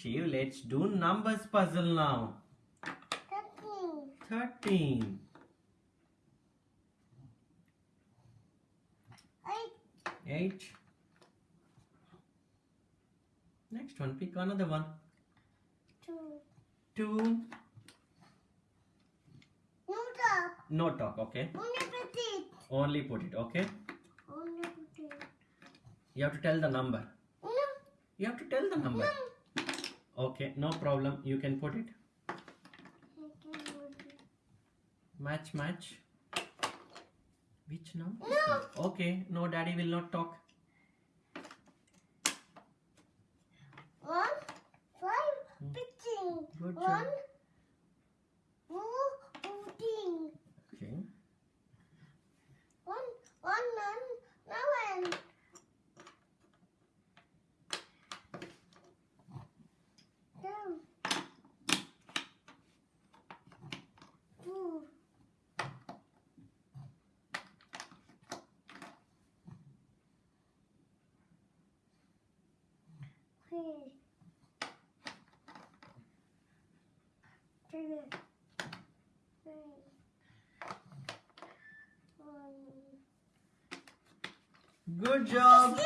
Shiv, let's do numbers puzzle now. Thirteen. 13. Eight. 8. Next one, pick another one. Two. 2. No top. No talk, okay? Only petite. Only put it, okay? Only petite. You have to tell the number. No. You have to tell the number. Okay, no problem. You can put it. Match, match. Which number? No. Okay, no, daddy will not talk. One. Five. Hmm. Job. One. Two. Fourteen. Okay. One. One. Nine. Nine. Two. Two. Three. Good job.